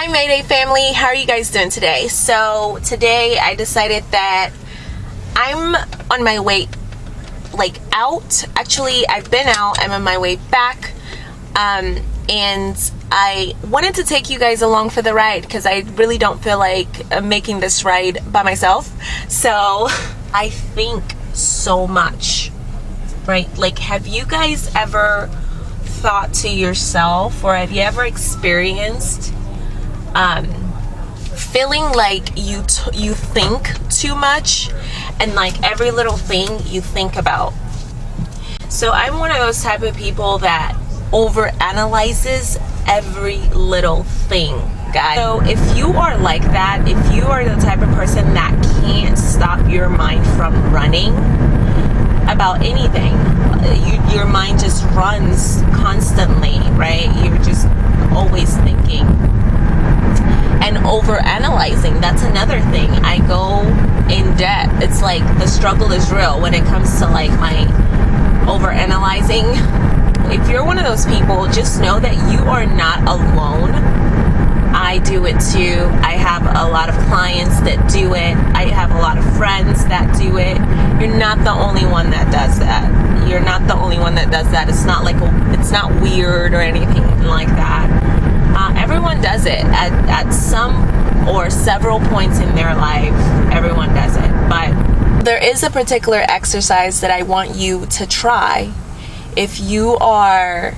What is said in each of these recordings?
Hi Mayday family, how are you guys doing today? So today I decided that I'm on my way like out. Actually, I've been out, I'm on my way back. Um, and I wanted to take you guys along for the ride because I really don't feel like uh, making this ride by myself. So I think so much, right? Like, have you guys ever thought to yourself or have you ever experienced um, feeling like you you think too much and like every little thing you think about. So I'm one of those type of people that over analyzes every little thing guys so if you are like that if you are the type of person that can't stop your mind from running about anything you, runs constantly right you're just always thinking and over analyzing that's another thing i go in depth it's like the struggle is real when it comes to like my over analyzing if you're one of those people just know that you are not alone I do it too. I have a lot of clients that do it. I have a lot of friends that do it. You're not the only one that does that. You're not the only one that does that. It's not like it's not weird or anything like that. Uh, everyone does it at, at some or several points in their life. Everyone does it. But there is a particular exercise that I want you to try if you are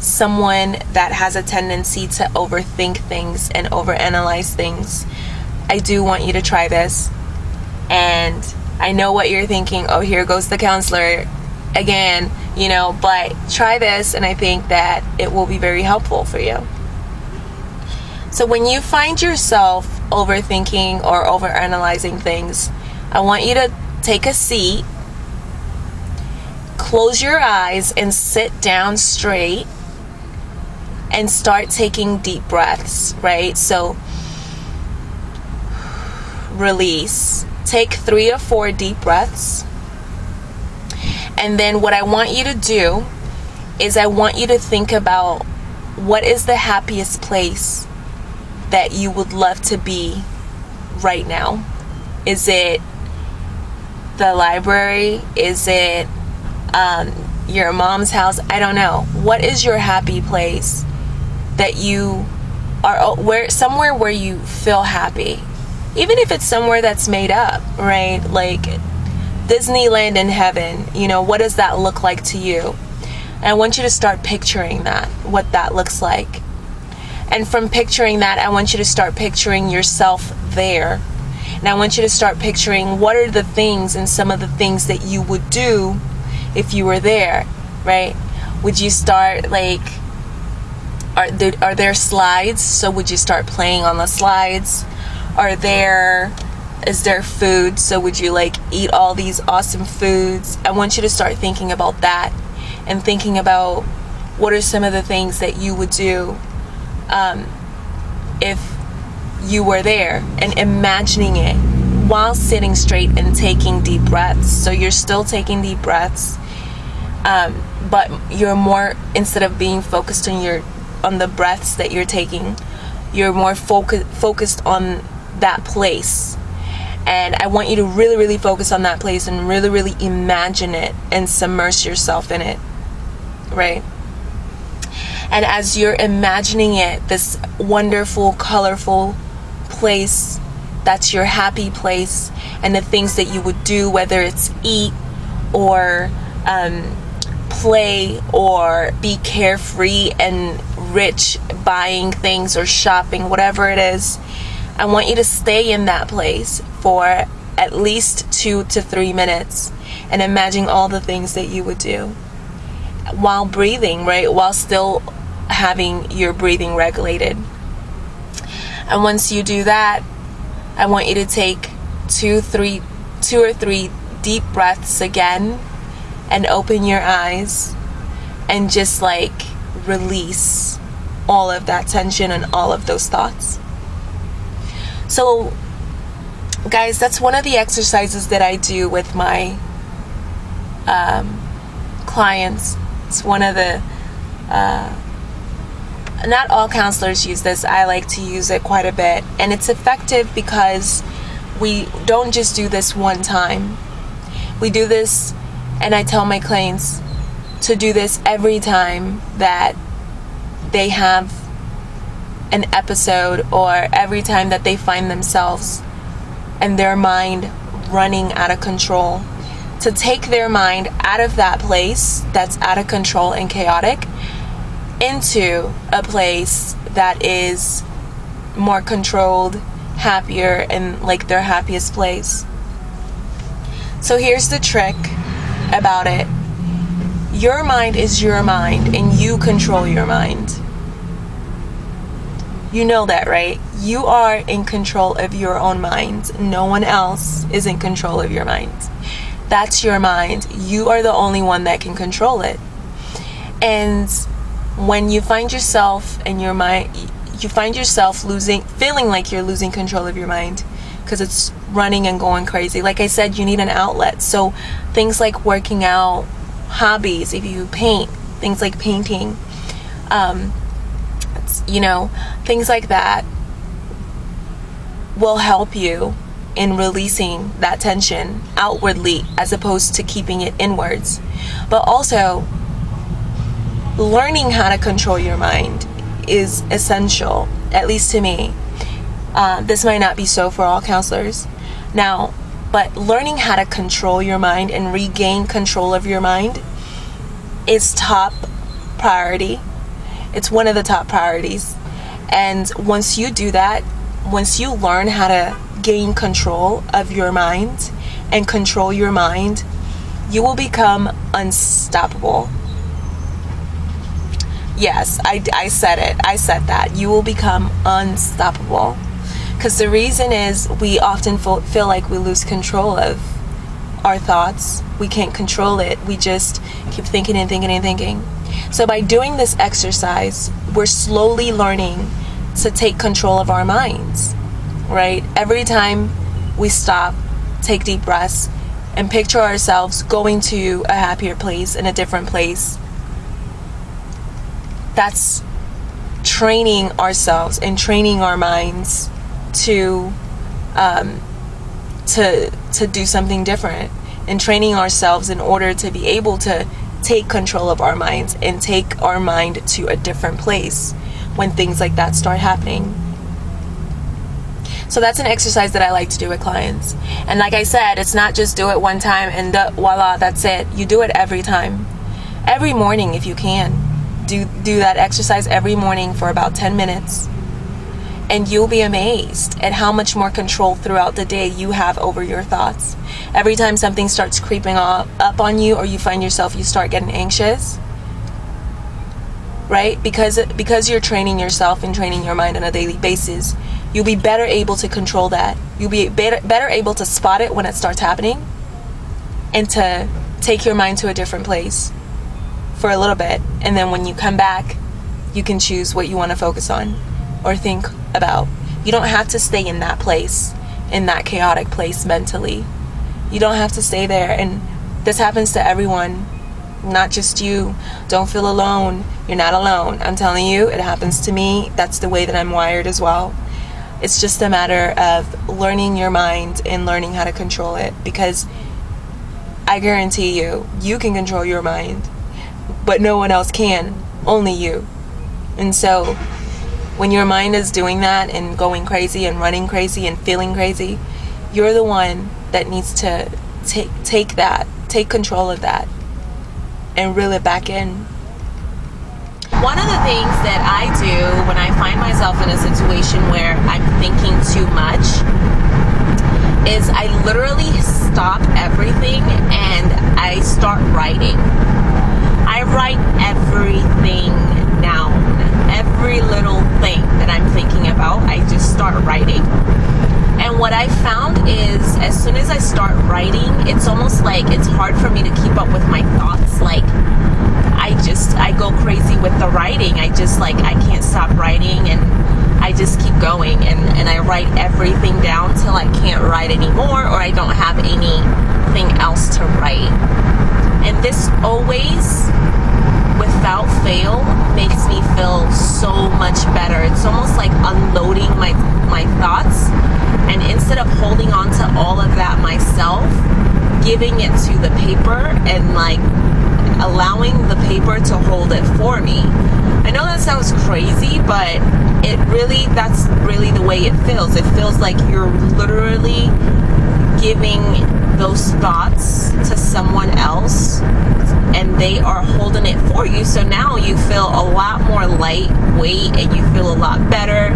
someone that has a tendency to overthink things and overanalyze things, I do want you to try this. And I know what you're thinking, oh, here goes the counselor again, you know, but try this and I think that it will be very helpful for you. So when you find yourself overthinking or overanalyzing things, I want you to take a seat, close your eyes, and sit down straight and start taking deep breaths, right? So release. Take three or four deep breaths. And then what I want you to do is I want you to think about what is the happiest place that you would love to be right now? Is it the library? Is it um, your mom's house? I don't know. What is your happy place that you are oh, where somewhere where you feel happy? Even if it's somewhere that's made up, right? Like Disneyland in heaven, you know, what does that look like to you? And I want you to start picturing that, what that looks like. And from picturing that, I want you to start picturing yourself there. And I want you to start picturing what are the things and some of the things that you would do if you were there, right? Would you start like are there, are there slides? So would you start playing on the slides? Are there is there food? So would you like eat all these awesome foods? I want you to start thinking about that and thinking about what are some of the things that you would do um, if you were there and imagining it while sitting straight and taking deep breaths. So you're still taking deep breaths, um, but you're more, instead of being focused on your on the breaths that you're taking, you're more focus, focused on that place. And I want you to really, really focus on that place and really, really imagine it and submerge yourself in it. Right? And as you're imagining it, this wonderful, colorful place that's your happy place, and the things that you would do, whether it's eat or um, play or be carefree and rich buying things or shopping, whatever it is, I want you to stay in that place for at least two to three minutes and imagine all the things that you would do while breathing, right? While still having your breathing regulated. And once you do that, I want you to take two, three, two or three deep breaths again and open your eyes and just like release all of that tension and all of those thoughts. So, guys, that's one of the exercises that I do with my um, clients. It's one of the uh, not all counselors use this. I like to use it quite a bit. And it's effective because we don't just do this one time. We do this, and I tell my clients to do this every time that they have an episode or every time that they find themselves and their mind running out of control. To take their mind out of that place that's out of control and chaotic into a place that is more controlled, happier, and like their happiest place. So here's the trick about it your mind is your mind, and you control your mind. You know that, right? You are in control of your own mind. No one else is in control of your mind. That's your mind. You are the only one that can control it. And when you find yourself and your mind you find yourself losing feeling like you're losing control of your mind because it's running and going crazy like i said you need an outlet so things like working out hobbies if you paint things like painting um, you know things like that will help you in releasing that tension outwardly as opposed to keeping it inwards but also learning how to control your mind is essential, at least to me. Uh, this might not be so for all counselors. Now, but learning how to control your mind and regain control of your mind is top priority. It's one of the top priorities. And once you do that, once you learn how to gain control of your mind and control your mind, you will become unstoppable. Yes, I, I said it. I said that. You will become unstoppable. Because the reason is we often feel like we lose control of our thoughts. We can't control it. We just keep thinking and thinking and thinking. So, by doing this exercise, we're slowly learning to take control of our minds, right? Every time we stop, take deep breaths, and picture ourselves going to a happier place in a different place that's training ourselves and training our minds to um, to to do something different and training ourselves in order to be able to take control of our minds and take our mind to a different place when things like that start happening. So that's an exercise that I like to do with clients. And like I said, it's not just do it one time and voila, that's it. You do it every time. Every morning if you can do do that exercise every morning for about 10 minutes and you'll be amazed at how much more control throughout the day you have over your thoughts. Every time something starts creeping up, on you or you find yourself you start getting anxious, right? Because because you're training yourself and training your mind on a daily basis, you'll be better able to control that. You'll be better better able to spot it when it starts happening and to take your mind to a different place for a little bit. And then when you come back, you can choose what you want to focus on or think about. You don't have to stay in that place, in that chaotic place mentally. You don't have to stay there. And this happens to everyone, not just you. Don't feel alone. You're not alone. I'm telling you, it happens to me. That's the way that I'm wired as well. It's just a matter of learning your mind and learning how to control it because I guarantee you, you can control your mind but no one else can, only you. And so when your mind is doing that and going crazy and running crazy and feeling crazy, you're the one that needs to take take that, take control of that and reel it back in. One of the things that I do when I find myself in a situation where I'm thinking too much is I literally stop everything and I start writing. I write everything down. Every little thing that I'm thinking about, I just start writing. And what I found is as soon as I start writing, it's almost like it's hard for me to keep up with my thoughts. Like, I just, I go crazy with the writing. I just, like, I can't stop writing and I just keep going and, and I write everything down till I can't write anymore or I don't have anything else to write. And this always, without fail, makes me feel so much better. It's almost like unloading my my thoughts and instead of holding on to all of that myself, giving it to the paper and like allowing the paper to hold it for me. I know that sounds crazy, but it really that's really the way it feels. It feels like you're literally giving those thoughts to someone else and they are holding it for you. So now you feel a lot more lightweight and you feel a lot better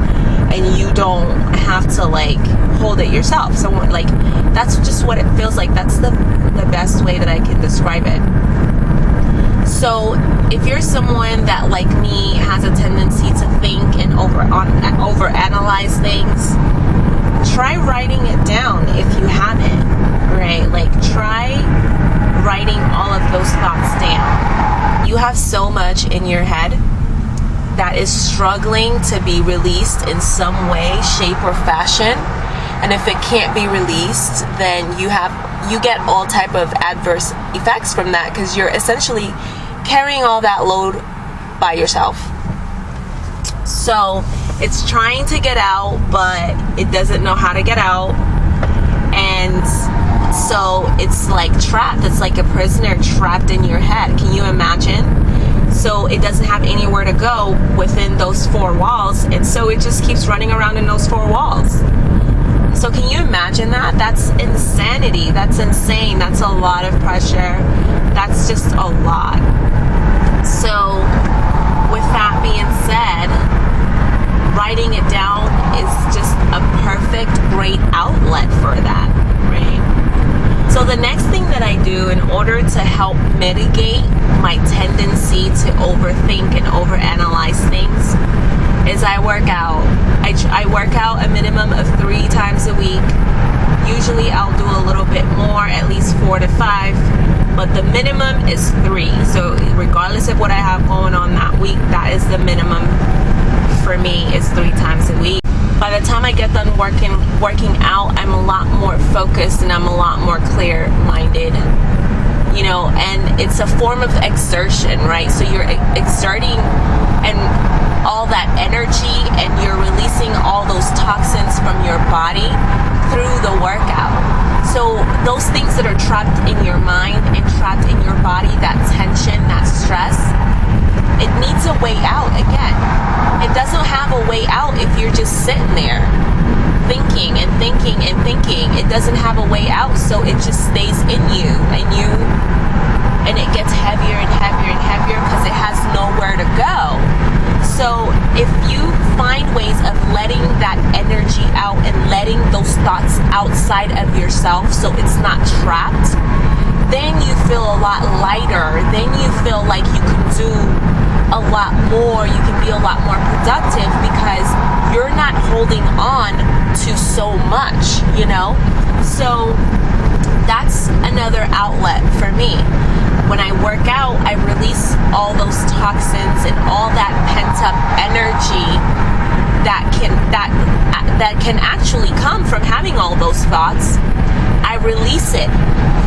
and you don't have to like hold it yourself. Someone like that's just what it feels like. That's the the best way that I can describe it. So if you're someone that like me has a tendency to think and over on over analyze things, try writing it down if you haven't, right? Like try writing all of those thoughts down. You have so much in your head that is struggling to be released in some way, shape or fashion. And if it can't be released, then you have you get all type of adverse effects from that because you're essentially carrying all that load by yourself. So it's trying to get out, but it doesn't know how to get out. And so it's like trapped. It's like a prisoner trapped in your head. Can you imagine? So it doesn't have anywhere to go within those four walls. And so it just keeps running around in those four walls. So can you imagine that? That's insanity. That's insane. That's a lot of pressure. That's just a lot. So with that being said, writing it down is just a perfect, great outlet for that, right? So the next thing that I do in order to help mitigate my tendency to overthink and overanalyze things is I work out. I, I work out a minimum of three times a week. Usually I'll do a little bit more, at least four to five, but the minimum is three. So regardless of what I have going on that week, that is the minimum for me is three times a week. By the time I get done working working out, I'm a lot more focused and I'm a lot more clear-minded. You know, and it's a form of exertion, right? So you're exerting and all that energy and you're releasing all those toxins from your body through the workout. So those things that are trapped in your mind and trapped in your body, that tension, that stress, it needs a way out again. It doesn't have a way out if you're just sitting there thinking and thinking and thinking. It doesn't have a way out, so it just stays in you and you and it gets heavier and heavier and heavier because it has nowhere to go. So if you find ways of letting that energy out and letting those thoughts outside of yourself so it's not trapped, then you feel a lot lighter. Then you feel like you can do a lot more, you can be a lot more productive because you're not holding on to so much, you know? So that's another outlet for me. When I work out, I release all those toxins and all that pent up energy that can that that can actually come from having all those thoughts. I release it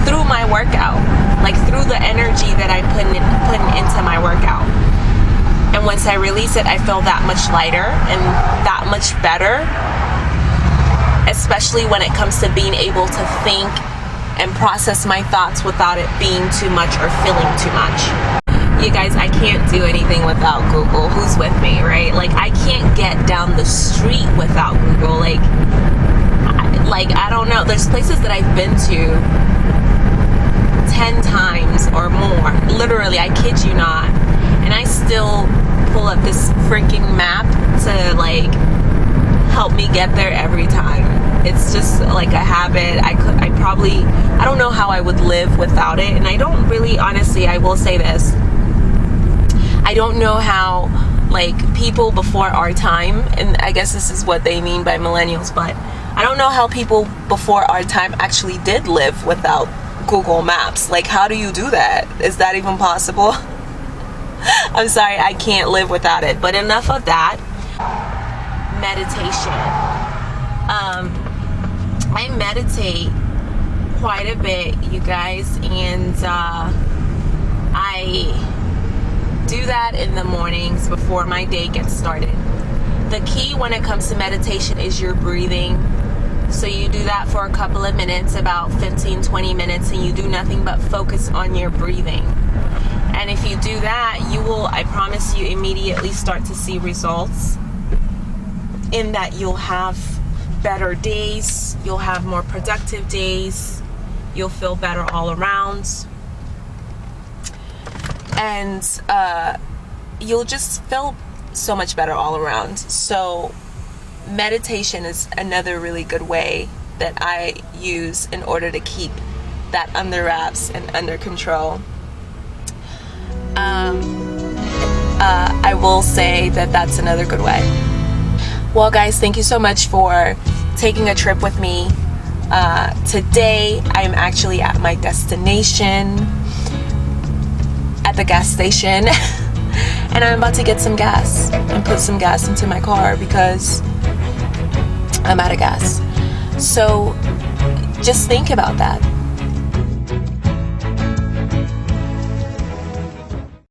through my workout, like through the energy that I put in, put into my workout. And once I release it, I feel that much lighter and that much better, especially when it comes to being able to think and process my thoughts without it being too much or feeling too much. You guys, I can't do anything without Google. Who's with me, right? Like, I can't get down the street without Google. Like, like I don't know. There's places that I've been to 10 times or more. Literally, I kid you not. And I still pull up this freaking map to like help me get there every time. It's just like a habit. I could, I probably, I don't know how I would live without it. And I don't really, honestly, I will say this. I don't know how like people before our time, and I guess this is what they mean by millennials, but I don't know how people before our time actually did live without Google Maps. Like, how do you do that? Is that even possible? I'm sorry, I can't live without it. But enough of that. Meditation. Um, I meditate quite a bit, you guys, and uh, I do that in the mornings before my day gets started. The key when it comes to meditation is your breathing. So you do that for a couple of minutes, about 15, 20 minutes, and you do nothing but focus on your breathing. And if you do that, you will, I promise you, immediately start to see results in that you'll have better days, you'll have more productive days, you'll feel better all around, and uh, you'll just feel so much better all around. So, meditation is another really good way that I use in order to keep that under wraps and under control. I will say that that's another good way. Well, guys, thank you so much for taking a trip with me. Uh, today, I'm actually at my destination at the gas station, and I'm about to get some gas and put some gas into my car because I'm out of gas. So just think about that